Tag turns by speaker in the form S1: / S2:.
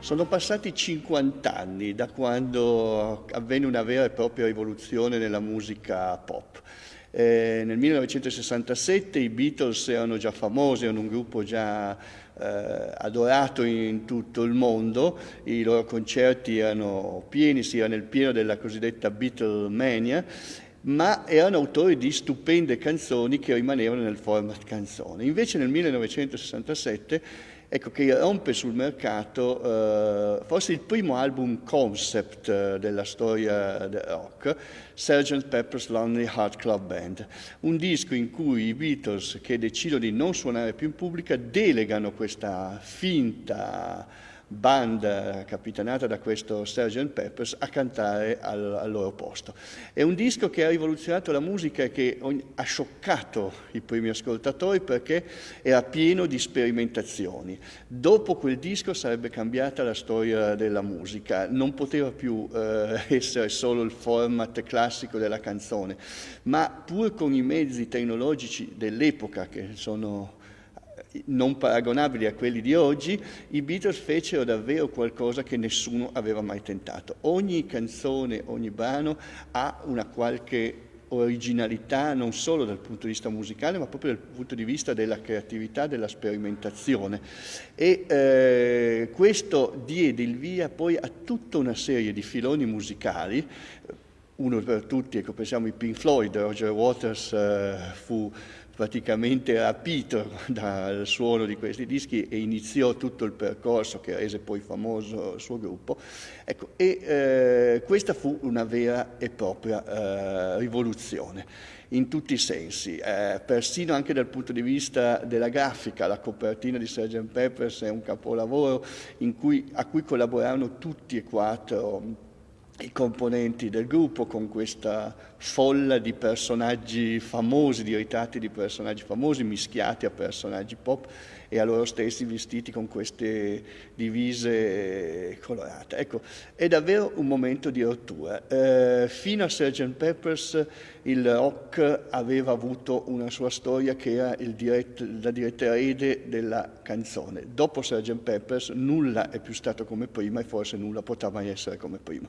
S1: Sono passati 50 anni da quando avvenne una vera e propria rivoluzione nella musica pop. Eh, nel 1967 i Beatles erano già famosi, erano un gruppo già eh, adorato in tutto il mondo, i loro concerti erano pieni, si era nel pieno della cosiddetta Beatlemania ma erano autori di stupende canzoni che rimanevano nel format canzone. Invece nel 1967 ecco che rompe sul mercato eh, forse il primo album concept eh, della storia del rock, Sgt. Pepper's Lonely Heart Club Band, un disco in cui i Beatles che decidono di non suonare più in pubblica delegano questa finta band capitanata da questo Sgt. Peppers a cantare al, al, loro posto. È un disco che ha rivoluzionato la musica e che ha scioccato i primi ascoltatori perché era pieno di sperimentazioni. Dopo quel disco sarebbe cambiata la storia della musica, non poteva più eh, essere solo il format classico della canzone, ma pur con i mezzi tecnologici dell'epoca che sono non paragonabili a quelli di oggi, i Beatles fecero davvero qualcosa che nessuno aveva mai tentato. Ogni canzone, ogni brano ha una qualche originalità non solo dal punto di vista musicale ma proprio dal punto di vista della creatività, della sperimentazione e eh, questo diede il via poi a tutta una serie di filoni musicali uno per tutti, ecco, pensiamo ai Pink Floyd, Roger Waters eh, fu praticamente rapito dal suono di questi dischi e iniziò tutto il percorso che rese poi famoso il suo gruppo. Ecco, e eh, questa fu una vera e propria eh, rivoluzione in tutti i sensi, eh, persino anche dal punto di vista della grafica, la copertina di Sgt. Peppers è un capolavoro cui, a cui collaborarono tutti e quattro i componenti del gruppo con questa folla di personaggi famosi, di ritratti di personaggi famosi mischiati a personaggi pop e a loro stessi vestiti con queste divise colorate. Ecco, è davvero un momento di rottura. Eh, fino a Sgt. Peppers il rock aveva avuto una sua storia che era dirett, la diretta erede della canzone. Dopo Sgt. Peppers nulla è più stato come prima e forse nulla potrà mai essere come prima.